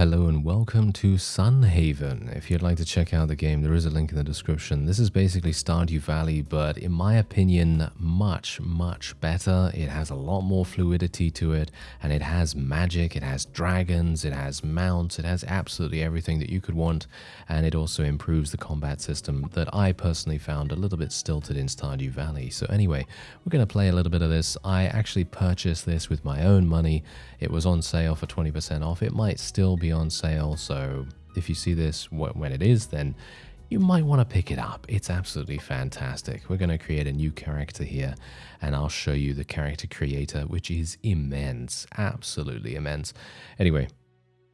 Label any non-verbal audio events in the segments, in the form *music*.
Hello and welcome to Sunhaven. If you'd like to check out the game, there is a link in the description. This is basically Stardew Valley, but in my opinion, much, much better. It has a lot more fluidity to it, and it has magic, it has dragons, it has mounts, it has absolutely everything that you could want, and it also improves the combat system that I personally found a little bit stilted in Stardew Valley. So anyway, we're going to play a little bit of this. I actually purchased this with my own money. It was on sale for 20% off. It might still be on sale, so if you see this when it is, then you might want to pick it up. It's absolutely fantastic. We're going to create a new character here, and I'll show you the character creator, which is immense, absolutely immense. Anyway,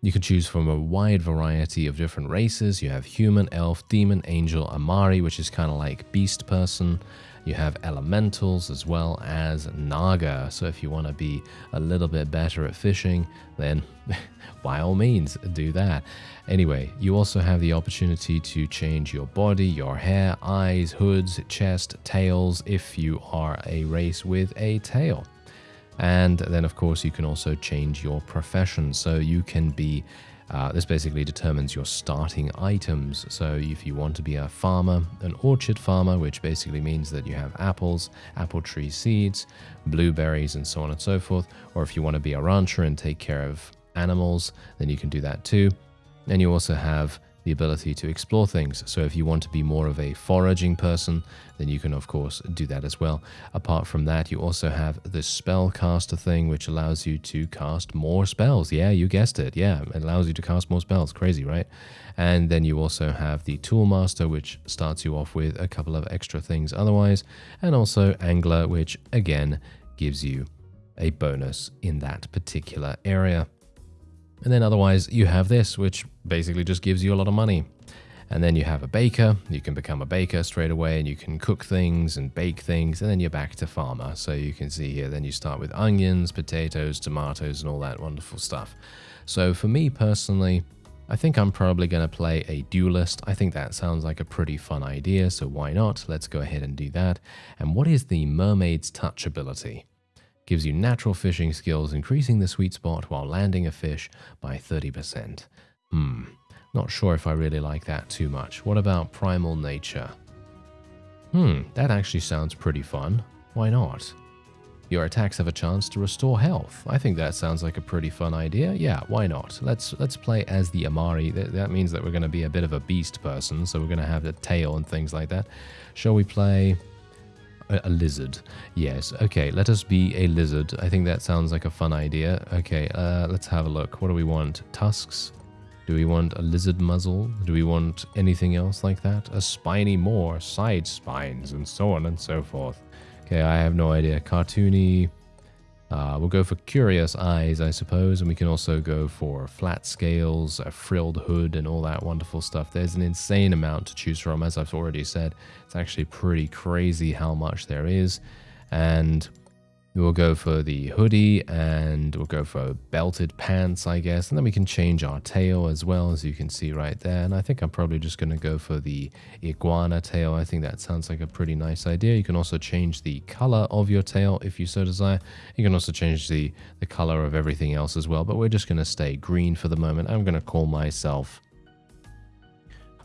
you can choose from a wide variety of different races. You have human, elf, demon, angel, Amari, which is kind of like beast person. You have elementals as well as Naga. So if you want to be a little bit better at fishing, then *laughs* by all means do that. Anyway, you also have the opportunity to change your body, your hair, eyes, hoods, chest, tails if you are a race with a tail. And then, of course, you can also change your profession. So you can be uh, this basically determines your starting items. So if you want to be a farmer, an orchard farmer, which basically means that you have apples, apple tree seeds, blueberries, and so on and so forth, or if you want to be a rancher and take care of animals, then you can do that too. And you also have the ability to explore things. So if you want to be more of a foraging person, then you can of course do that as well. Apart from that, you also have the spellcaster thing, which allows you to cast more spells. Yeah, you guessed it. Yeah, it allows you to cast more spells. Crazy, right? And then you also have the toolmaster, which starts you off with a couple of extra things otherwise. And also angler, which again gives you a bonus in that particular area. And then otherwise you have this, which basically just gives you a lot of money. And then you have a baker, you can become a baker straight away and you can cook things and bake things and then you're back to farmer. So you can see here, then you start with onions, potatoes, tomatoes and all that wonderful stuff. So for me personally, I think I'm probably going to play a duelist. I think that sounds like a pretty fun idea, so why not? Let's go ahead and do that. And what is the mermaid's touch ability? Gives you natural fishing skills, increasing the sweet spot while landing a fish by 30%. Hmm, not sure if I really like that too much. What about primal nature? Hmm, that actually sounds pretty fun. Why not? Your attacks have a chance to restore health. I think that sounds like a pretty fun idea. Yeah, why not? Let's let's play as the Amari. That, that means that we're going to be a bit of a beast person, so we're going to have the tail and things like that. Shall we play a, lizard. Yes. Okay, let us be a lizard. I think that sounds like a fun idea. Okay, uh, let's have a look. What do we want? Tusks? Do we want a lizard muzzle? Do we want anything else like that? A spiny more, side spines, and so on and so forth. Okay, I have no idea. Cartoony, uh, we'll go for curious eyes, I suppose, and we can also go for flat scales, a frilled hood, and all that wonderful stuff. There's an insane amount to choose from, as I've already said. It's actually pretty crazy how much there is. And We'll go for the hoodie and we'll go for belted pants, I guess. And then we can change our tail as well, as you can see right there. And I think I'm probably just going to go for the iguana tail. I think that sounds like a pretty nice idea. You can also change the color of your tail if you so desire. You can also change the, the color of everything else as well. But we're just going to stay green for the moment. I'm going to call myself...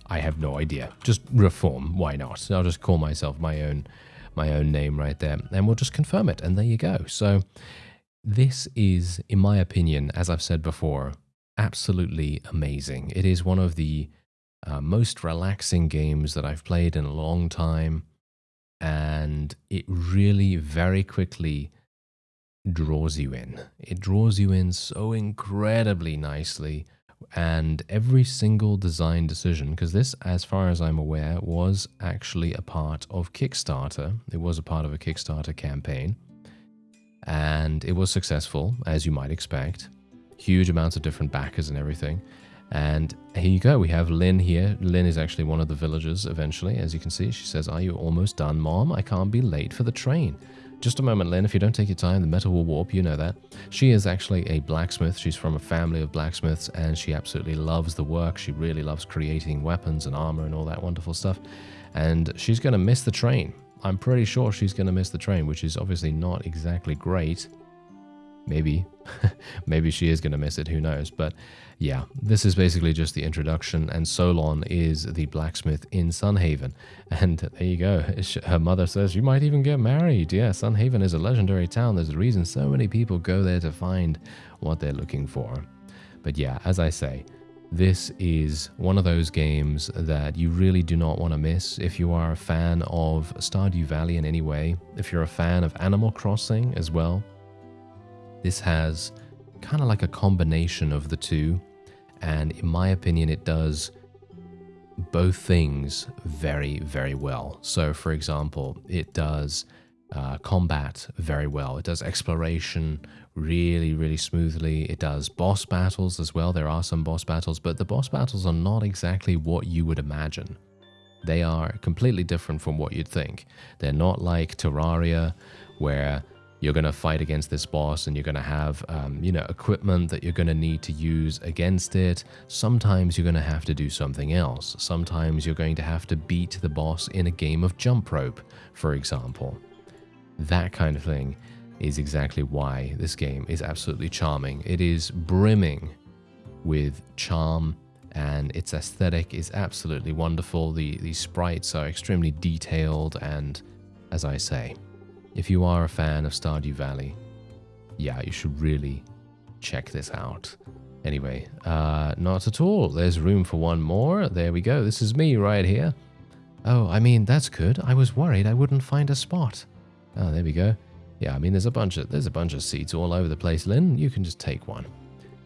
I have no idea. Just reform. Why not? I'll just call myself my own my own name right there. And we'll just confirm it. And there you go. So this is, in my opinion, as I've said before, absolutely amazing. It is one of the uh, most relaxing games that I've played in a long time. And it really very quickly draws you in. It draws you in so incredibly nicely and every single design decision, because this, as far as I'm aware, was actually a part of Kickstarter. It was a part of a Kickstarter campaign, and it was successful, as you might expect. Huge amounts of different backers and everything. And here you go. We have Lynn here. Lynn is actually one of the villagers eventually. As you can see, she says, Are you almost done, Mom? I can't be late for the train. Just a moment, Lynn. If you don't take your time, the metal will warp. You know that. She is actually a blacksmith. She's from a family of blacksmiths, and she absolutely loves the work. She really loves creating weapons and armor and all that wonderful stuff. And she's going to miss the train. I'm pretty sure she's going to miss the train, which is obviously not exactly great. Maybe, *laughs* maybe she is going to miss it, who knows. But yeah, this is basically just the introduction, and Solon is the blacksmith in Sunhaven. And there you go. Her mother says, You might even get married. Yeah, Sunhaven is a legendary town. There's a reason so many people go there to find what they're looking for. But yeah, as I say, this is one of those games that you really do not want to miss if you are a fan of Stardew Valley in any way, if you're a fan of Animal Crossing as well. This has kind of like a combination of the two, and in my opinion, it does both things very, very well. So, for example, it does uh, combat very well, it does exploration really, really smoothly. It does boss battles as well. There are some boss battles, but the boss battles are not exactly what you would imagine. They are completely different from what you'd think. They're not like Terraria, where you're going to fight against this boss and you're going to have, um, you know, equipment that you're going to need to use against it. Sometimes you're going to have to do something else. Sometimes you're going to have to beat the boss in a game of jump rope, for example. That kind of thing is exactly why this game is absolutely charming. It is brimming with charm and its aesthetic is absolutely wonderful. The, the sprites are extremely detailed and, as I say, if you are a fan of Stardew Valley, yeah, you should really check this out. Anyway, uh, not at all. There's room for one more. There we go. This is me right here. Oh, I mean, that's good. I was worried I wouldn't find a spot. Oh, there we go. Yeah, I mean, there's a bunch of there's a bunch of seats all over the place, Lynn. You can just take one.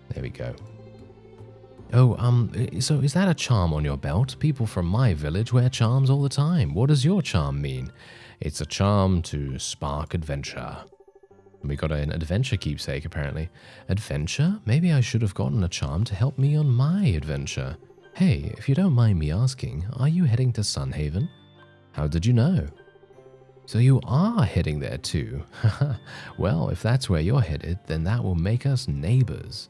There we go. Oh, um, so is that a charm on your belt? People from my village wear charms all the time. What does your charm mean? It's a charm to spark adventure. We got an adventure keepsake, apparently. Adventure? Maybe I should have gotten a charm to help me on my adventure. Hey, if you don't mind me asking, are you heading to Sunhaven? How did you know? So you are heading there too. *laughs* well, if that's where you're headed, then that will make us neighbors.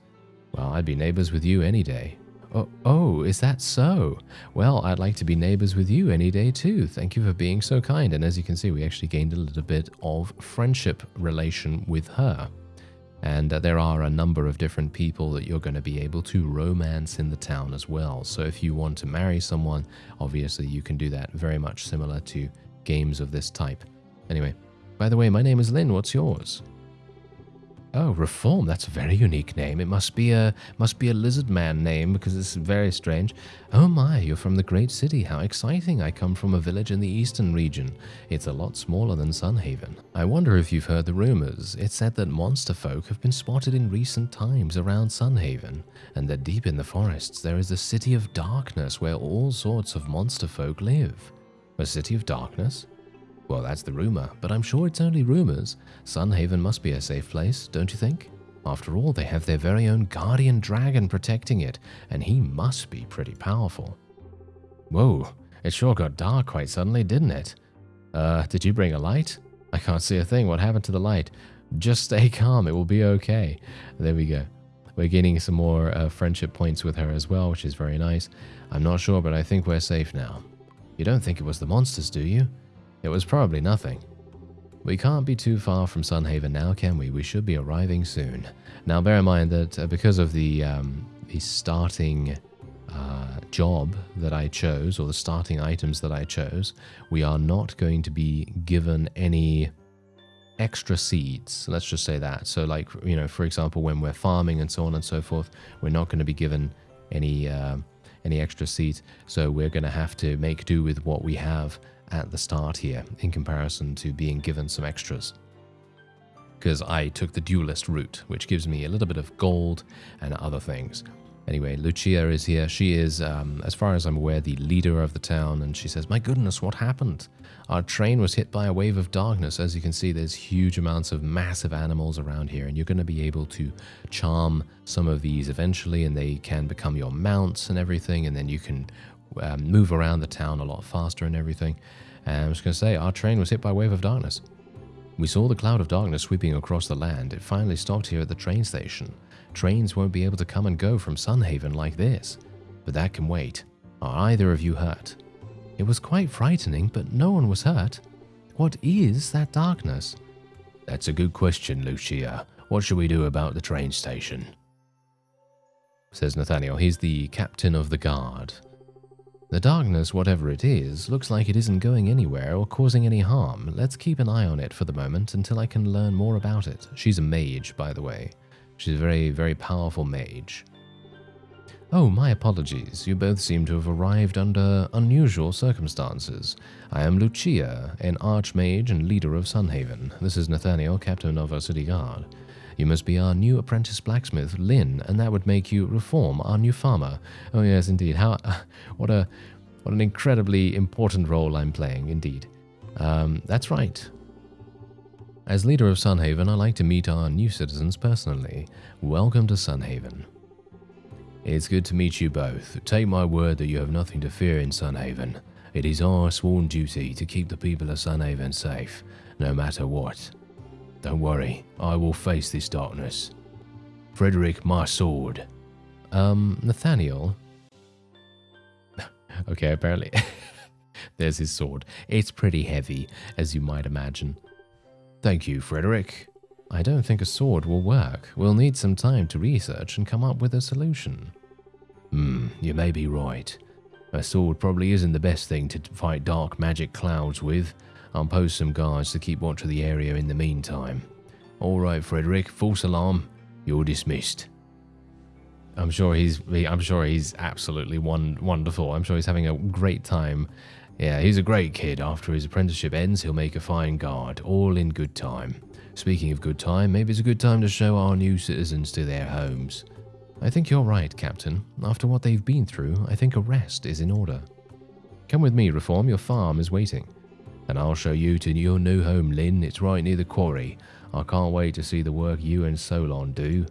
Well, I'd be neighbors with you any day. Oh, oh, is that so? Well, I'd like to be neighbors with you any day too. Thank you for being so kind. And as you can see, we actually gained a little bit of friendship relation with her. And uh, there are a number of different people that you're going to be able to romance in the town as well. So if you want to marry someone, obviously you can do that very much similar to games of this type. Anyway, by the way, my name is Lynn. What's yours? Oh, Reform. That's a very unique name. It must be a must be a lizard man name because it's very strange. Oh my, you're from the great city. How exciting. I come from a village in the eastern region. It's a lot smaller than Sunhaven. I wonder if you've heard the rumors. It's said that monster folk have been spotted in recent times around Sunhaven, and that deep in the forests there is a city of darkness where all sorts of monster folk live. A city of darkness? Well, that's the rumor, but I'm sure it's only rumors. Sunhaven must be a safe place, don't you think? After all, they have their very own guardian dragon protecting it, and he must be pretty powerful. Whoa, it sure got dark quite suddenly, didn't it? Uh, did you bring a light? I can't see a thing. What happened to the light? Just stay calm, it will be okay. There we go. We're gaining some more uh, friendship points with her as well, which is very nice. I'm not sure, but I think we're safe now. You don't think it was the monsters, do you? It was probably nothing. We can't be too far from Sunhaven now, can we? We should be arriving soon. Now, bear in mind that uh, because of the, um, the starting uh, job that I chose, or the starting items that I chose, we are not going to be given any extra seeds. Let's just say that. So, like, you know, for example, when we're farming and so on and so forth, we're not going to be given any. Uh, any extra seeds, so we're going to have to make do with what we have at the start here in comparison to being given some extras. Because I took the duelist route, which gives me a little bit of gold and other things. Anyway, Lucia is here. She is, um, as far as I'm aware, the leader of the town, and she says, My goodness, what happened? Our train was hit by a wave of darkness. As you can see, there's huge amounts of massive animals around here, and you're going to be able to charm some of these eventually, and they can become your mounts and everything, and then you can um, move around the town a lot faster and everything. And I was going to say, our train was hit by a wave of darkness. We saw the cloud of darkness sweeping across the land. It finally stopped here at the train station. Trains won't be able to come and go from Sunhaven like this. But that can wait. Are either of you hurt? It was quite frightening, but no one was hurt. What is that darkness? That's a good question, Lucia. What should we do about the train station? Says Nathaniel. He's the captain of the guard. The darkness, whatever it is, looks like it isn't going anywhere or causing any harm. Let's keep an eye on it for the moment until I can learn more about it. She's a mage, by the way. She's a very, very powerful mage. Oh, my apologies. You both seem to have arrived under unusual circumstances. I am Lucia, an archmage and leader of Sunhaven. This is Nathaniel, captain of our city guard. You must be our new apprentice blacksmith, Lynn, and that would make you reform our new farmer. Oh yes, indeed. How, *laughs* what a, what an incredibly important role I'm playing, indeed. Um, that's right. As leader of Sunhaven, I like to meet our new citizens personally. Welcome to Sunhaven. It's good to meet you both. Take my word that you have nothing to fear in Sunhaven. It is our sworn duty to keep the people of Sunhaven safe, no matter what. Don't worry, I will face this darkness. Frederick, my sword. Um, Nathaniel? *laughs* okay, apparently. *laughs* There's his sword. It's pretty heavy, as you might imagine. Thank you, Frederick. I don't think a sword will work. We'll need some time to research and come up with a solution. Hmm, you may be right. A sword probably isn't the best thing to fight dark magic clouds with. I'll post some guards to keep watch of the area in the meantime. All right, Frederick, false alarm. You're dismissed. I'm sure he's. I'm sure he's absolutely one, wonderful. I'm sure he's having a great time. Yeah, he's a great kid. After his apprenticeship ends, he'll make a fine guard, all in good time. Speaking of good time, maybe it's a good time to show our new citizens to their homes. I think you're right, Captain. After what they've been through, I think a rest is in order. Come with me, Reform. Your farm is waiting. And I'll show you to your new home, Lynn. It's right near the quarry. I can't wait to see the work you and Solon do.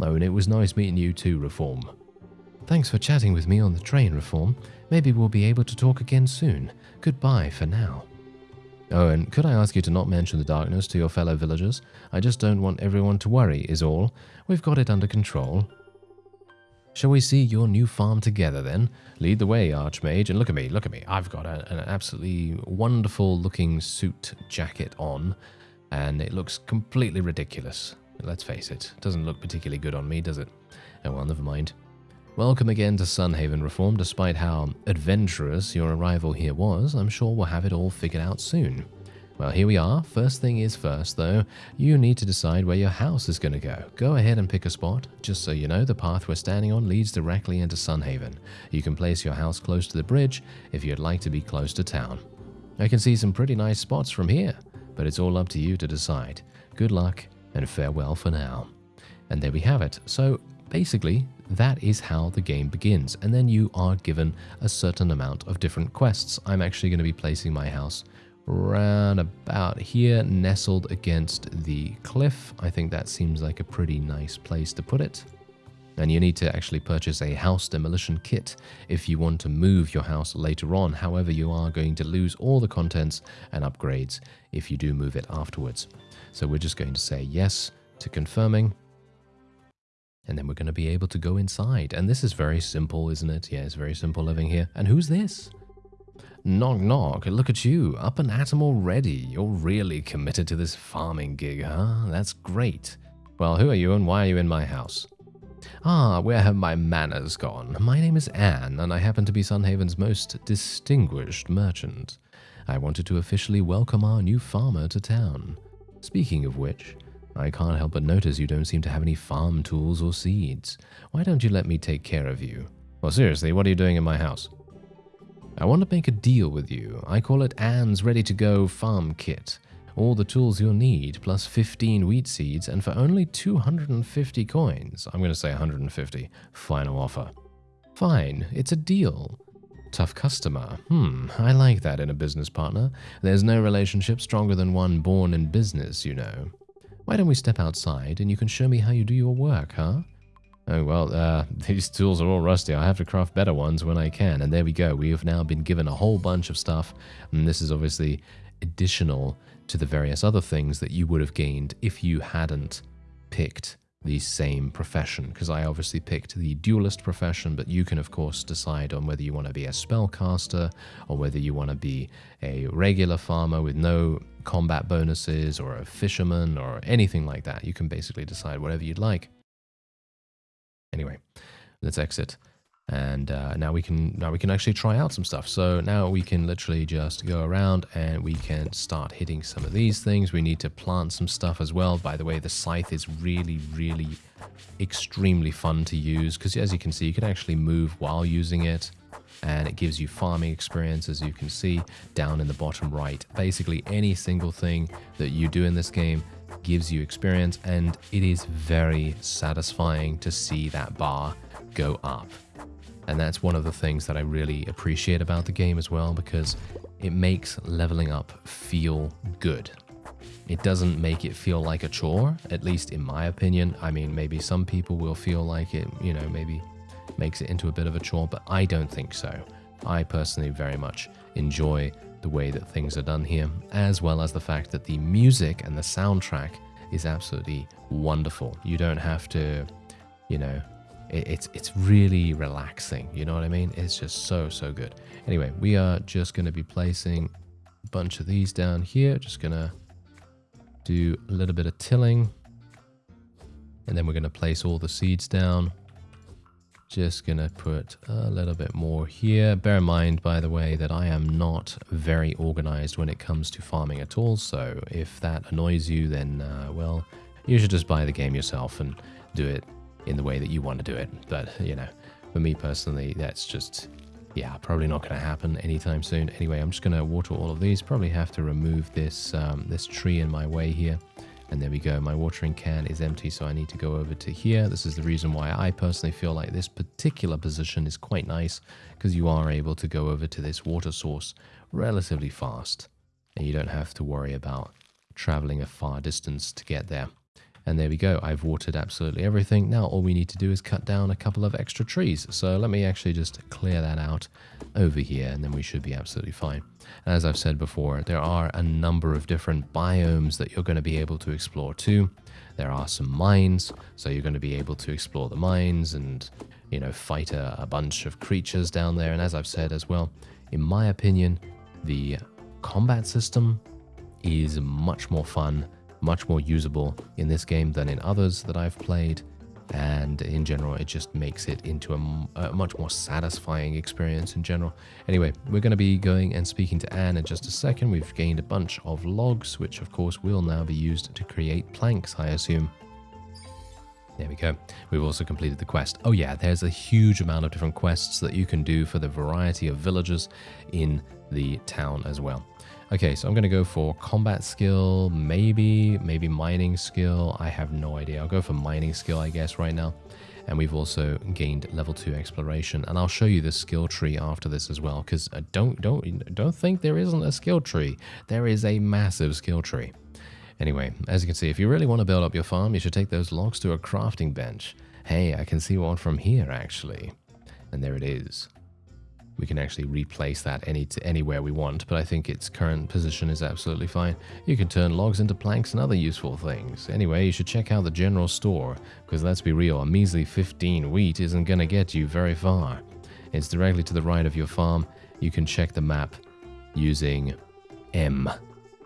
Oh, and it was nice meeting you too, Reform. Thanks for chatting with me on the train, Reform. Maybe we'll be able to talk again soon. Goodbye for now. Oh, and could I ask you to not mention the darkness to your fellow villagers? I just don't want everyone to worry, is all. We've got it under control. Shall we see your new farm together then? Lead the way, Archmage. And look at me, look at me. I've got a, an absolutely wonderful looking suit jacket on, and it looks completely ridiculous. Let's face it, doesn't look particularly good on me, does it? Oh well, never mind. Welcome again to Sunhaven Reform. Despite how adventurous your arrival here was, I'm sure we'll have it all figured out soon. Well, here we are. First thing is first, though, you need to decide where your house is going to go. Go ahead and pick a spot. Just so you know, the path we're standing on leads directly into Sunhaven. You can place your house close to the bridge if you'd like to be close to town. I can see some pretty nice spots from here, but it's all up to you to decide. Good luck and farewell for now. And there we have it. So basically, that is how the game begins. And then you are given a certain amount of different quests. I'm actually going to be placing my house round about here, nestled against the cliff. I think that seems like a pretty nice place to put it. And you need to actually purchase a house demolition kit if you want to move your house later on. However, you are going to lose all the contents and upgrades if you do move it afterwards. So we're just going to say yes to confirming. And then we're going to be able to go inside. And this is very simple, isn't it? Yeah, it's very simple living here. And who's this? Knock knock, look at you, up and at 'em already. You're really committed to this farming gig, huh? That's great. Well, who are you and why are you in my house? Ah, where have my manners gone? My name is Anne, and I happen to be Sunhaven's most distinguished merchant. I wanted to officially welcome our new farmer to town. Speaking of which, I can't help but notice you don't seem to have any farm tools or seeds. Why don't you let me take care of you? Well, seriously, what are you doing in my house? I want to make a deal with you. I call it Anne's Ready to Go Farm Kit. All the tools you'll need, plus 15 wheat seeds, and for only 250 coins. I'm going to say 150. Final offer. Fine, it's a deal. Tough customer. Hmm, I like that in a business partner. There's no relationship stronger than one born in business, you know. Why don't we step outside and you can show me how you do your work, huh? Oh, well, uh, *laughs* these tools are all rusty. I have to craft better ones when I can. And there we go. We have now been given a whole bunch of stuff. And this is obviously additional to the various other things that you would have gained if you hadn't picked the same profession because I obviously picked the duelist profession, but you can of course decide on whether you want to be a spellcaster or whether you want to be a regular farmer with no combat bonuses or a fisherman or anything like that. You can basically decide whatever you'd like. Anyway, let's exit. And uh, now we can now we can actually try out some stuff. So now we can literally just go around and we can start hitting some of these things. We need to plant some stuff as well. By the way the scythe is really really extremely fun to use because as you can see you can actually move while using it and it gives you farming experience as you can see down in the bottom right. Basically any single thing that you do in this game gives you experience and it is very satisfying to see that bar go up and that's one of the things that I really appreciate about the game as well because it makes leveling up feel good. It doesn't make it feel like a chore, at least in my opinion. I mean, maybe some people will feel like it, you know, maybe makes it into a bit of a chore, but I don't think so. I personally very much enjoy the way that things are done here, as well as the fact that the music and the soundtrack is absolutely wonderful. You don't have to, you know, it, it's it's really relaxing. You know what I mean? It's just so so good. Anyway, we are just going to be placing a bunch of these down here. Just going to do a little bit of tilling. And then we're going to place all the seeds down. Just to put a little bit more here. Bear in mind, by the way, that I am not very organized when it comes to farming at all. So if that annoys you, then, uh, well, you should just buy the game yourself and do it in the way that you want to do it. But, you know, for me personally, that's just, yeah, probably not to happen anytime soon. Anyway, I'm just to water all of these. Probably have to remove this, um, this tree in my way here. And there we go. My watering can is empty, so I need to go over to here. This is the reason why I personally feel like this particular position is quite nice because you are able to go over to this water source relatively fast. And you don't have to worry about traveling a far distance to get there. And there we go, I've watered absolutely everything. Now all we need to do is cut down a couple of extra trees. So let me actually just clear that out over here and then we should be absolutely fine. As I've said before, there are a number of different biomes that you're going to be able to explore too. There are some mines, so you're going to be able to explore the mines and, you know, fight a, a bunch of creatures down there. And as I've said as well, in my opinion, the combat system is much more fun much more usable in this game than in others that I've played. And in general, it just makes it into a, a much more satisfying experience in general. Anyway, we're going to be going and speaking to Anne in just a second. We've gained a bunch of logs, which of course will now be used to create planks, I assume. There we go. We've also completed the quest. Oh yeah, there's a huge amount of different quests that you can do for the variety of villagers in the town as well. Okay, so I'm going to go for combat skill, maybe, maybe mining skill. I have no idea. I'll go for mining skill, I guess, right now. And we've also gained level 2 exploration. And I'll show you the skill tree after this as well, because uh, don't, don't, don't think there isn't a skill tree. There is a massive skill tree. Anyway, as you can see, if you really want to build up your farm, you should take those logs to a crafting bench. Hey, I can see one from here, actually. And there it is we can actually replace that any to anywhere we want, but I think its current position is absolutely fine. You can turn logs into planks and other useful things. Anyway, you should check out the general store, because let's be real, a measly 15 wheat isn't gonna get you very far. It's directly to the right of your farm. You can check the map using M.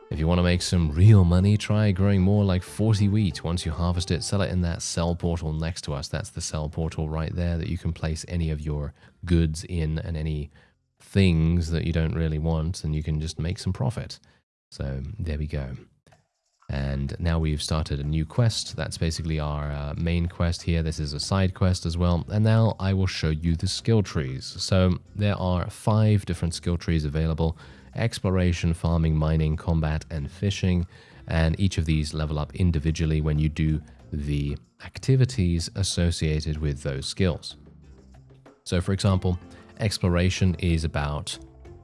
If you want to make some real money, try growing more like 40 wheat. Once you harvest it, sell it in that sell portal next to us. That's the sell portal right there that you can place any of your goods in and any things that you don't really want, and you can just make some profit. So there we go. And now we've started a new quest. That's basically our uh, main quest here. This is a side quest as well. And now I will show you the skill trees. So there are five different skill trees available exploration, farming, mining, combat, and fishing. And each of these level up individually when you do the activities associated with those skills. So, for example, exploration is about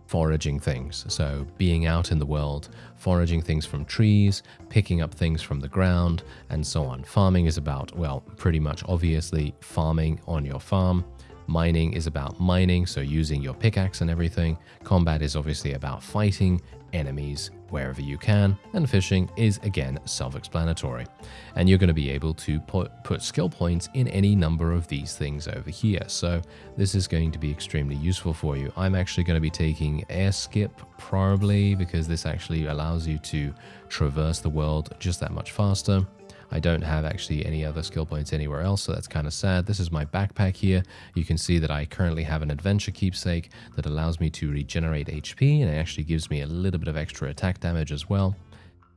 foraging things. So, being out in the world, foraging things from trees, picking up things from the ground, and so on. Farming is about, well, pretty much obviously farming on your farm. Mining is about mining, so using your pickaxe and everything. Combat is obviously about fighting enemies wherever you can, and fishing is again self-explanatory. And you're going to be able to put, put skill points in any number of these things over here. So this is going to be extremely useful for you. I'm actually going to be taking air skip probably because this actually allows you to traverse the world just that much faster. I don't have actually any other skill points anywhere else, so that's kind of sad. This is my backpack here. You can see that I currently have an adventure keepsake that allows me to regenerate HP, and it actually gives me a little bit of extra attack damage as well.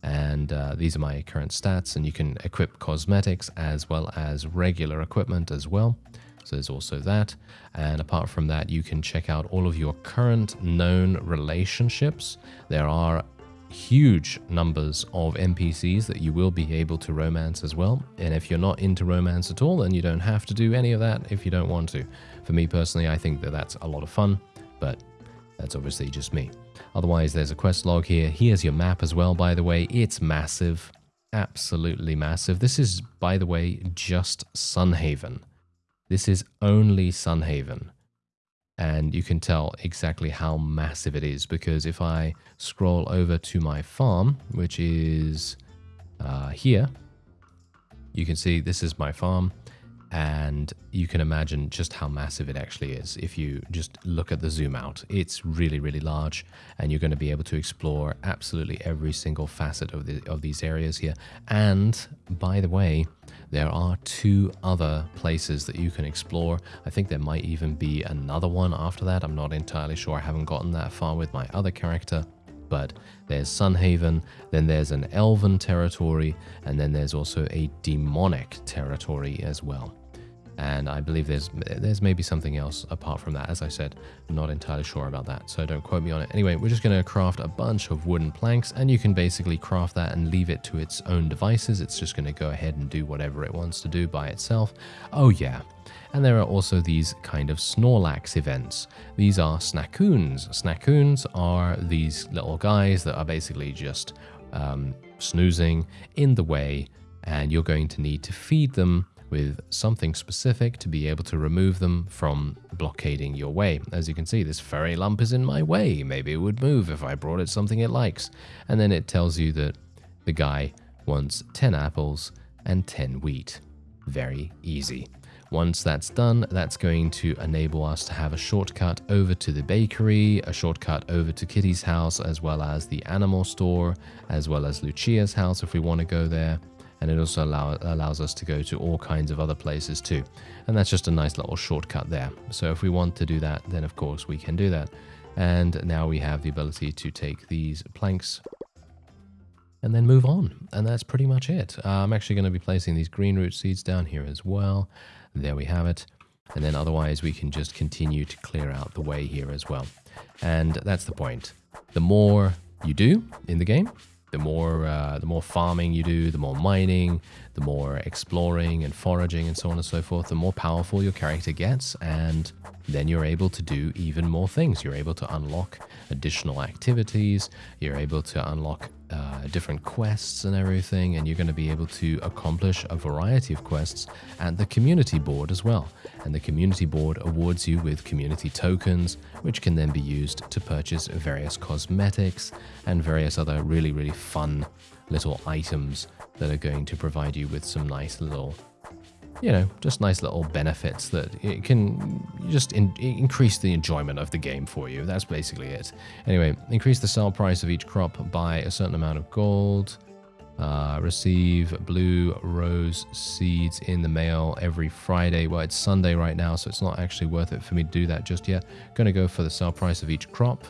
And uh, these are my current stats, and you can equip cosmetics as well as regular equipment as well. So there's also that. And apart from that, you can check out all of your current known relationships. There are huge numbers of NPCs that you will be able to romance as well. And if you're not into romance at all, then you don't have to do any of that if you don't want to. For me personally, I think that that's a lot of fun, but that's obviously just me. Otherwise, there's a quest log here. Here's your map as well, by the way. It's massive, absolutely massive. This is, by the way, just Sunhaven. This is only Sunhaven and you can tell exactly how massive it is because if I scroll over to my farm, which is uh, here, you can see this is my farm and you can imagine just how massive it actually is if you just look at the zoom out. It's really, really large and you're going to be able to explore absolutely every single facet of, the, of these areas here. And by the way, there are two other places that you can explore. I think there might even be another one after that. I'm not entirely sure. I haven't gotten that far with my other character. But there's Sunhaven, then there's an elven territory, and then there's also a demonic territory as well and I believe there's there's maybe something else apart from that. As I said, I'm not entirely sure about that, so don't quote me on it. Anyway, we're just going to craft a bunch of wooden planks, and you can basically craft that and leave it to its own devices. It's just going to go ahead and do whatever it wants to do by itself. Oh yeah, and there are also these kind of Snorlax events. These are Snaccoons. Snaccoons are these little guys that are basically just um, snoozing in the way, and you're going to need to feed them with something specific to be able to remove them from blockading your way. As you can see, this furry lump is in my way. Maybe it would move if I brought it something it likes. And then it tells you that the guy wants 10 apples and 10 wheat. Very easy. Once that's done, that's going to enable us to have a shortcut over to the bakery, a shortcut over to Kitty's house, as well as the animal store, as well as Lucia's house if we want to go there and it also allow, allows us to go to all kinds of other places too. And that's just a nice little shortcut there. So if we want to do that, then of course we can do that. And now we have the ability to take these planks and then move on. And that's pretty much it. Uh, I'm actually going to be placing these green root seeds down here as well. There we have it. And then otherwise we can just continue to clear out the way here as well. And that's the point. The more you do in the game, the more uh, the more farming you do, the more mining, the more exploring and foraging and so on and so forth, the more powerful your character gets, and then you're able to do even more things. You're able to unlock additional activities, you're able to unlock uh, different quests and everything, and you're going to be able to accomplish a variety of quests at the community board as well. And the community board awards you with community tokens, which can then be used to purchase various cosmetics and various other really, really fun little items that are going to provide you with some nice little you know, just nice little benefits that it can just in, increase the enjoyment of the game for you. That's basically it. Anyway, increase the sale price of each crop by a certain amount of gold. Uh, receive blue rose seeds in the mail every Friday. Well, it's Sunday right now, so it's not actually worth it for me to do that just yet. Going to go for the sale price of each crop.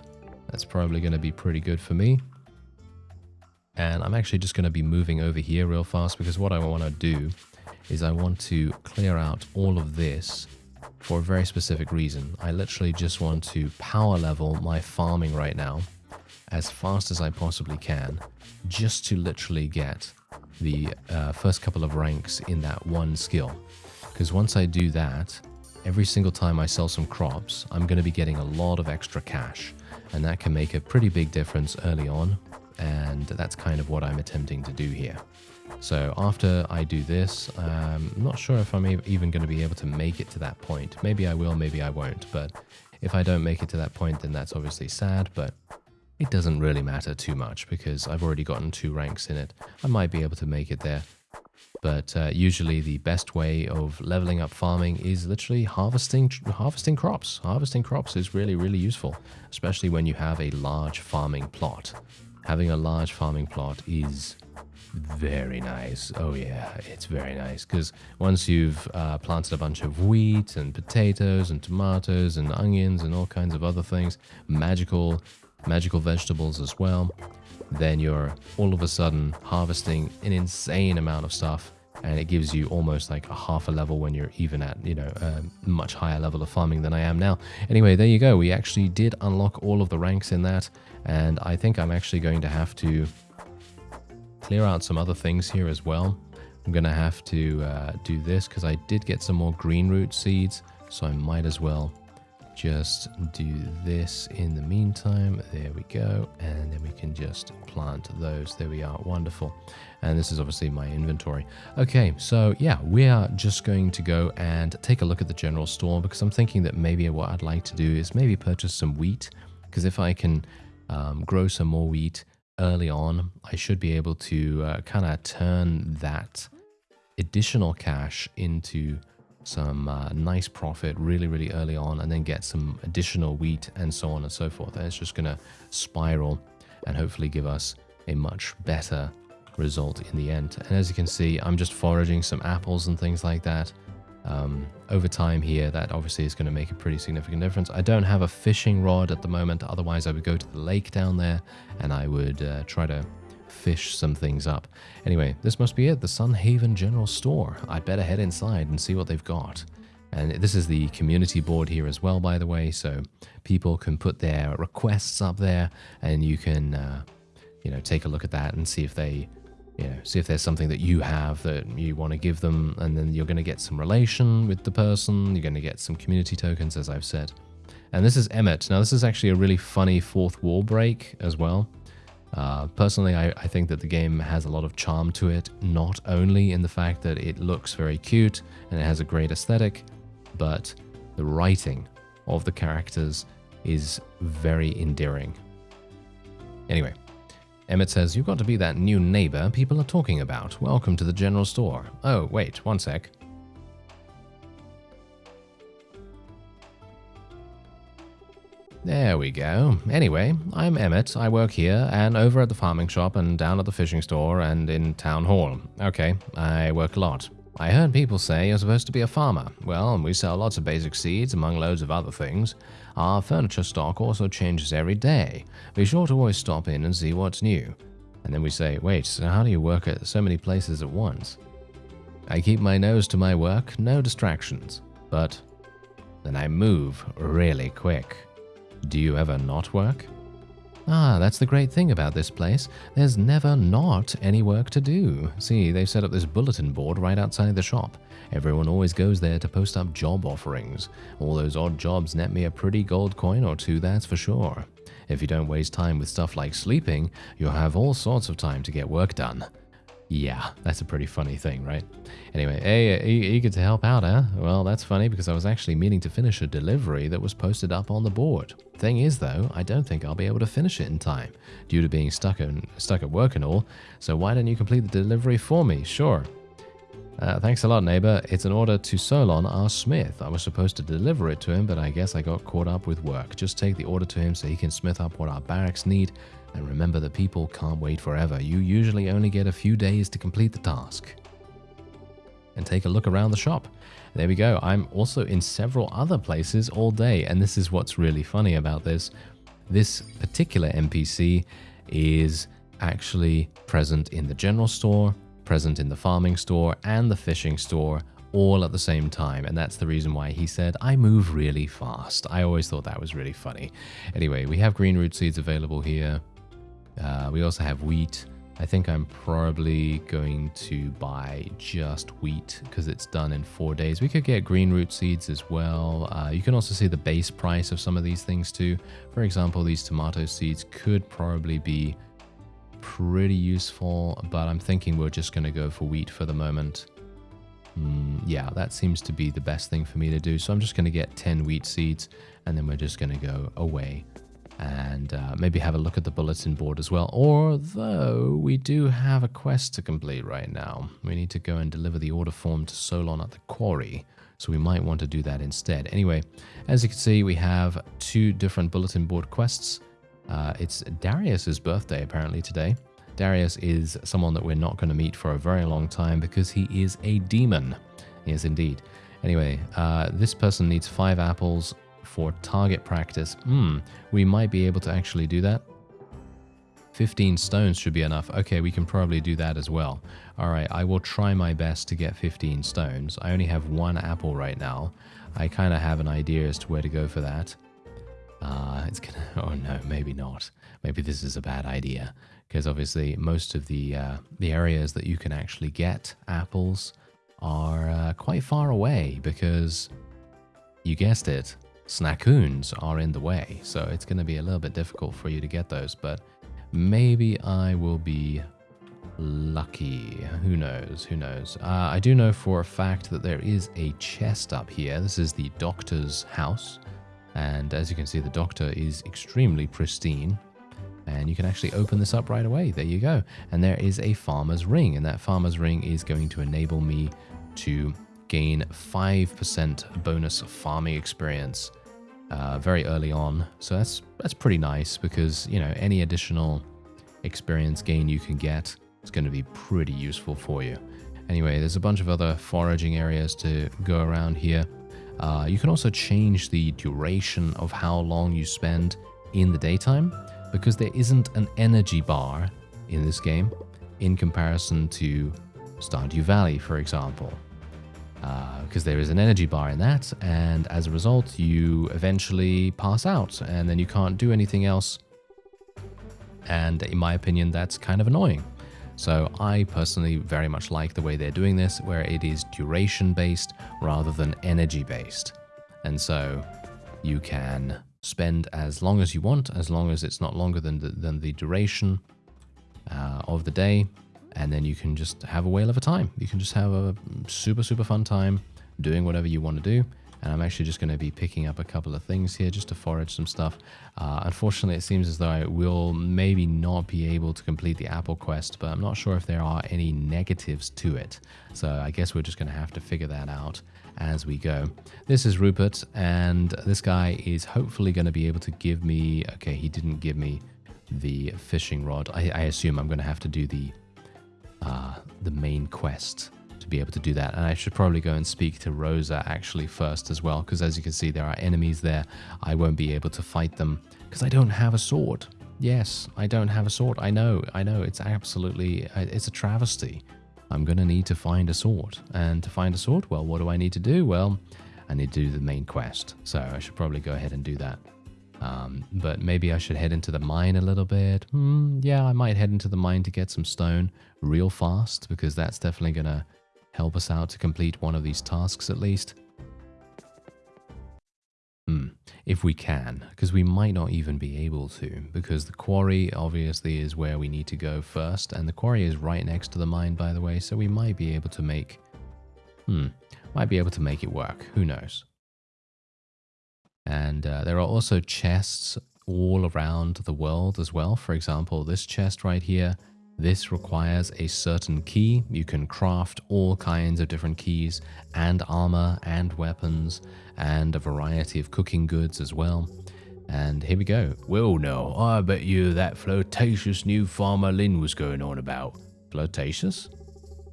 That's probably going to be pretty good for me. And I'm actually just going to be moving over here real fast because what I want to do is I want to clear out all of this for a very specific reason. I literally just want to power level my farming right now as fast as I possibly can just to literally get the uh, first couple of ranks in that one skill. Because once I do that, every single time I sell some crops, I'm going to be getting a lot of extra cash. And that can make a pretty big difference early on. And that's kind of what I'm attempting to do here. So after I do this, um, I'm not sure if I'm even going to be able to make it to that point. Maybe I will, maybe I won't. But if I don't make it to that point, then that's obviously sad. But it doesn't really matter too much because I've already gotten two ranks in it. I might be able to make it there. But uh, usually the best way of leveling up farming is literally harvesting harvesting crops. Harvesting crops is really, really useful, especially when you have a large farming plot. Having a large farming plot is very nice. Oh yeah, it's very nice because once you've uh, planted a bunch of wheat and potatoes and tomatoes and onions and all kinds of other things, magical, magical vegetables as well, then you're all of a sudden harvesting an insane amount of stuff and it gives you almost like a half a level when you're even at you know a much higher level of farming than I am now. Anyway, there you go. We actually did unlock all of the ranks in that, and I think I'm actually going to have to clear out some other things here as well. I'm gonna have to uh, do this because I did get some more green root seeds, so I might as well just do this in the meantime. There we go. And then we can just plant those. There we are. Wonderful. And this is obviously my inventory. Okay, so yeah, we are just going to go and take a look at the general store because I'm thinking that maybe what I'd like to do is maybe purchase some wheat because if I can um, grow some more wheat early on, I should be able to uh, kind of turn that additional cash into some uh, nice profit really, really early on, and then get some additional wheat and so on and so forth. And it's just going to spiral and hopefully give us a much better result in the end. And as you can see, I'm just foraging some apples and things like that. Um, over time here, that obviously is going to make a pretty significant difference. I don't have a fishing rod at the moment, otherwise I would go to the lake down there and I would uh, try to fish some things up. Anyway, this must be it, the Sun Haven General Store. I'd better head inside and see what they've got. And this is the community board here as well, by the way, so people can put their requests up there and you can, uh, you know, take a look at that and see if they, you know, see if there's something that you have that you want to give them, and then you're going to get some relation with the person, you're going to get some community tokens, as I've said. And this is Emmett. Now, this is actually a really funny fourth wall break as well. Uh, personally, I, I, think that the game has a lot of charm to it, not only in the fact that it looks very cute and it has a great aesthetic, but the writing of the characters is very endearing. Anyway, Emmett says, You've got to be that new neighbor people are talking about. Welcome to the general store. Oh, wait, one sec. There we go. Anyway, I'm Emmett. I work here and over at the farming shop and down at the fishing store and in town hall. Okay, I work a lot. I heard people say you're supposed to be a farmer. Well, we sell lots of basic seeds among loads of other things. Our furniture stock also changes every day. Be sure to always stop in and see what's new. And then we say, wait, so how do you work at so many places at once? I keep my nose to my work, no distractions. But then I move really quick. Do you ever not work? Ah, that's the great thing about this place. There's never not any work to do. See, they've set up this bulletin board right outside the shop. Everyone always goes there to post up job offerings. All those odd jobs net me a pretty gold coin or two, that's for sure. If you don't waste time with stuff like sleeping, you'll have all sorts of time to get work done. Yeah, that's a pretty funny thing, right? Anyway, hey, uh, eager to help out, huh? Well, that's funny because I was actually meaning to finish a delivery that was posted up on the board. Thing is, though, I don't think I'll be able to finish it in time, due to being stuck, in, stuck at work and all, so why don't you complete the delivery for me? Sure. Uh, thanks a lot, neighbor. It's an order to Solon our Smith. I was supposed to deliver it to him, but I guess I got caught up with work. Just take the order to him so he can smith up what our barracks need and remember the people can't wait forever. You usually only get a few days to complete the task. And take a look around the shop. There we go. I'm also in several other places all day, and this is what's really funny about this. This particular NPC is actually present in the general store, present in the farming store, and the fishing store all at the same time. And that's the reason why he said, I move really fast. I always thought that was really funny. Anyway, we have green root seeds available here. Uh, we also have wheat. I think I'm probably going to buy just wheat because it's done in four days. We could get green root seeds as well. Uh, you can also see the base price of some of these things too. For example, these tomato seeds could probably be pretty useful, but I'm thinking we're just going to go for wheat for the moment. Mm, yeah, that seems to be the best thing for me to do. So I'm just going to get 10 wheat seeds and then we're just going to go away and uh, maybe have a look at the bulletin board as well. Although we do have a quest to complete right now. We need to go and deliver the order form to Solon at the quarry. So we might want to do that instead. Anyway, as you can see, we have two different bulletin board quests. Uh, it's Darius's birthday apparently today. Darius is someone that we're not going to meet for a very long time because he is a demon. Yes, indeed. Anyway, uh, this person needs five apples for target practice. Hmm, we might be able to actually do that. 15 stones should be enough. Okay, we can probably do that as well. All right, I will try my best to get 15 stones. I only have one apple right now. I kind of have an idea as to where to go for that. Uh, it's gonna, *laughs* oh no, maybe not. Maybe this is a bad idea because obviously most of the, uh, the areas that you can actually get apples are uh, quite far away because you guessed it, Snaccoons are in the way. So it's to be a little bit difficult for you to get those, but Maybe I will be lucky. Who knows? Who knows? Uh, I do know for a fact that there is a chest up here. This is the doctor's house. And as you can see, the doctor is extremely pristine. And you can actually open this up right away. There you go. And there is a farmer's ring. And that farmer's ring is going to enable me to gain 5% bonus farming experience uh, very early on. So that's that's pretty nice because you know any additional experience gain you can get is going to be pretty useful for you. Anyway, there's a bunch of other foraging areas to go around here. Uh, you can also change the duration of how long you spend in the daytime because there isn't an energy bar in this game in comparison to Stardew Valley, for example because uh, there is an energy bar in that, and as a result, you eventually pass out, and then you can't do anything else. And in my opinion, that's kind of annoying. So I personally very much like the way they're doing this, where it is duration based rather than energy based. And so you can spend as long as you want, as long as it's not longer than the, than the duration uh, of the day, and then you can just have a whale of a time. You can just have a super, super fun time doing whatever you want to do. And I'm actually just going to be picking up a couple of things here just to forage some stuff. Uh, unfortunately, it seems as though I will maybe not be able to complete the Apple quest, but I'm not sure if there are any negatives to it. So I guess we're just going to have to figure that out as we go. This is Rupert, and this guy is hopefully going to be able to give me... Okay, he didn't give me the fishing rod. I, I assume I'm going to have to do the uh, the main quest to be able to do that. And I should probably go and speak to Rosa actually first as well, because as you can see, there are enemies there. I won't be able to fight them because I don't have a sword. Yes, I don't have a sword. I know, I know. It's absolutely, uh, it's a travesty. I'm going to need to find a sword. And to find a sword, well, what do I need to do? Well, I need to do the main quest. So I should probably go ahead and do that. Um, but maybe I should head into the mine a little bit. Hmm, yeah, I might head into the mine to get some stone real fast because that's definitely going to help us out to complete one of these tasks at least. Hmm, if we can, because we might not even be able to, because the quarry obviously is where we need to go first, and the quarry is right next to the mine, by the way, so we might be able to make, hmm, might be able to make it work, who knows. And uh, there are also chests all around the world as well. For example, this chest right here, this requires a certain key. You can craft all kinds of different keys and armor and weapons and a variety of cooking goods as well. And here we go. Well, no, I bet you that flirtatious new farmer Lynn was going on about. Flirtatious?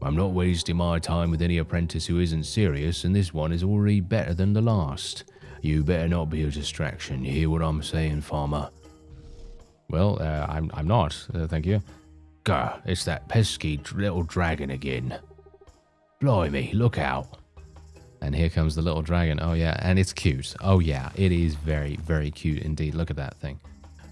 I'm not wasting my time with any apprentice who isn't serious, and this one is already better than the last. You better not be a distraction. You hear what I'm saying, farmer? Well, uh, I'm, I'm not, uh, thank you. Gah, it's that pesky little dragon again. Blimey, look out. And here comes the little dragon. Oh, yeah, and it's cute. Oh, yeah, it is very, very cute indeed. Look at that thing.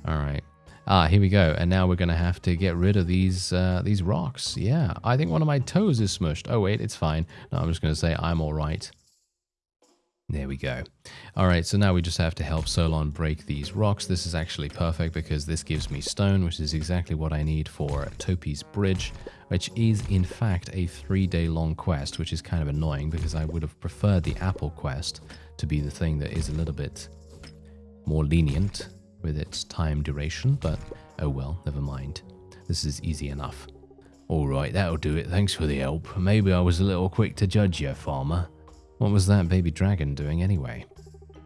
All right. Ah, here we go. And now we're going to have to get rid of these uh, these rocks. Yeah, I think one of my toes is smushed. Oh, wait, it's fine. No, I'm just going to say I'm all right. There we go. All right, so now we just have to help Solon break these rocks. This is actually perfect because this gives me stone, which is exactly what I need for Topi's Bridge, which is in fact a three-day long quest, which is kind of annoying because I would have preferred the Apple quest to be the thing that is a little bit more lenient. with its time duration, but oh well, never mind. This is easy enough. Alright, that'll do it. Thanks for the help. Maybe I was a little quick to judge you, farmer. What was that baby dragon doing anyway?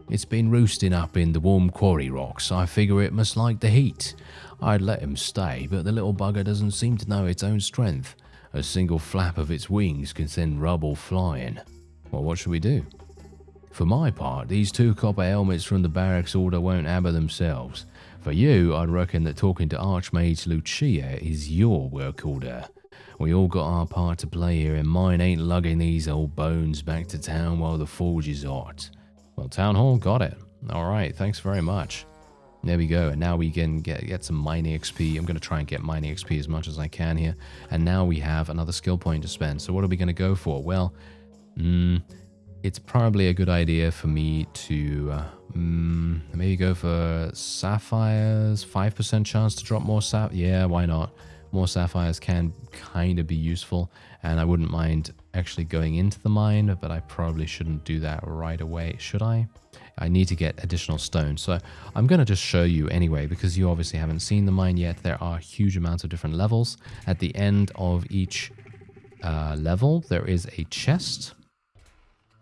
It's been roosting up in the warm quarry rocks. I figure it must like the heat. I'd let him stay, but the little bugger doesn't seem to know its own strength. A single flap of its wings can send rubble flying. Well, what should we do? For my part, these two copper helmets from the barracks order won't hammer themselves. For you, I'd reckon that talking to Archmage Lucia is your work order. We all got our part to play here, and mine ain't lugging these old bones back to town while the forge is hot. Well, Town Hall got it. All right, thanks very much. There we go, and now we can get, get some mining XP. I'm going to try and get mining XP as much as I can here. And now we have another skill point to spend. So what are we going to go for? Well, mm, it's probably a good idea for me to uh, mm, maybe go for sapphires. 5% chance to drop more sap. Yeah, why not? More sapphires can kind of be useful and I wouldn't mind actually going into the mine but I probably shouldn't do that right away should I? I need to get additional stone so I'm going to just show you anyway because you obviously haven't seen the mine yet. There are huge amounts of different levels. At the end of each uh, level there is a chest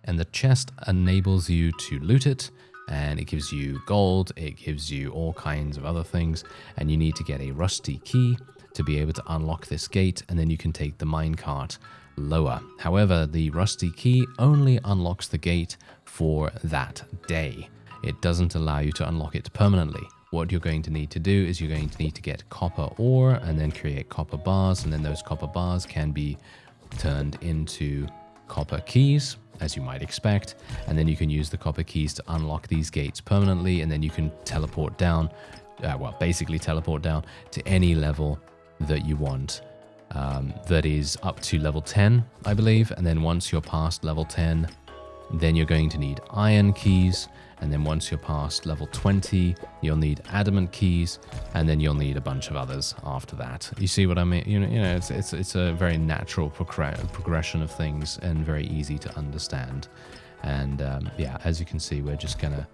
and the chest enables you to loot it and it gives you gold, it gives you all kinds of other things, and you need to get a rusty key to be able to unlock this gate and then you can take the minecart lower. However, the rusty key only unlocks the gate for that day. It doesn't allow you to unlock it permanently. What you're going to need to do is you're going to need to get copper ore and then create copper bars and then those copper bars can be turned into copper keys as you might expect and then you can use the copper keys to unlock these gates permanently and then you can teleport down uh, well basically teleport down to any level that you want. Um, that is up to level 10, I believe. And then once you're past level 10, then you're going to need iron keys. And then once you're past level 20, you'll need adamant keys. And then you'll need a bunch of others after that. You see what I mean? You know, you know it's, it's, it's a very natural progression of things and very easy to understand. And um, yeah, as you can see, we're just going to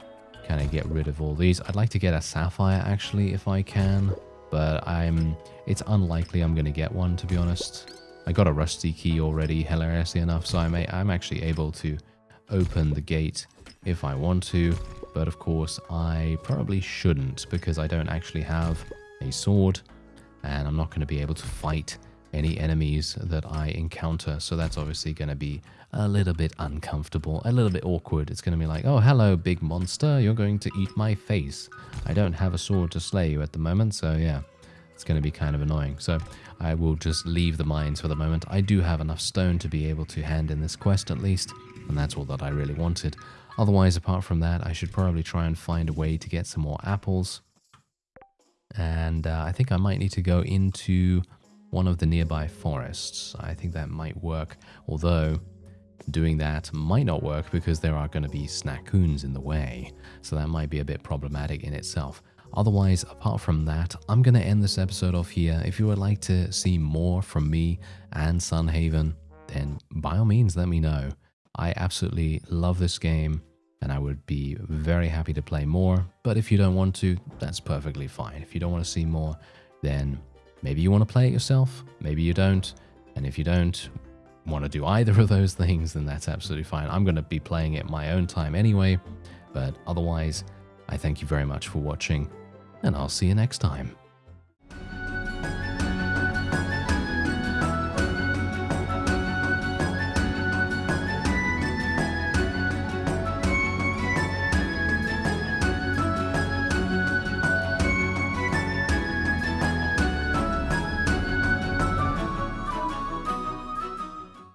kind of get rid of all these. I'd like to get a sapphire actually, if I can but I'm it's unlikely I'm going to get one, to be honest. I got a rusty key already, hilariously enough, so I'm, a, I'm actually able to open the gate if I want to, but of course I probably shouldn't because I don't actually have a sword and I'm not going to be able to fight any enemies that I encounter, so that's obviously going to be a little bit uncomfortable, a little bit awkward. It's going to be like, oh, hello, big monster, you're going to eat my face. I don't have a sword to slay you at the moment, so yeah, it's going to be kind of annoying. So I will just leave the mines for the moment. I do have enough stone to be able to hand in this quest at least, and that's all that I really wanted. Otherwise, apart from that, I should probably try and find a way to get some more apples. And uh, I think I might need to go into one of the nearby forests. I think that might work, although doing that might not work because there are going to be Snaccoons in the way, so that might be a bit problematic in itself. Otherwise, apart from that, I'm going to end this episode off here. If you would like to see more from me and Sunhaven, then by all means let me know. I absolutely love this game and I would be very happy to play more, but if you don't want to, that's perfectly fine. If you don't want to see more, then maybe you want to play it yourself, maybe you don't, and if you don't, want to do either of those things, then that's absolutely fine. I'm going to be playing it my own time anyway, but otherwise, I thank you very much for watching, and I'll see you next time.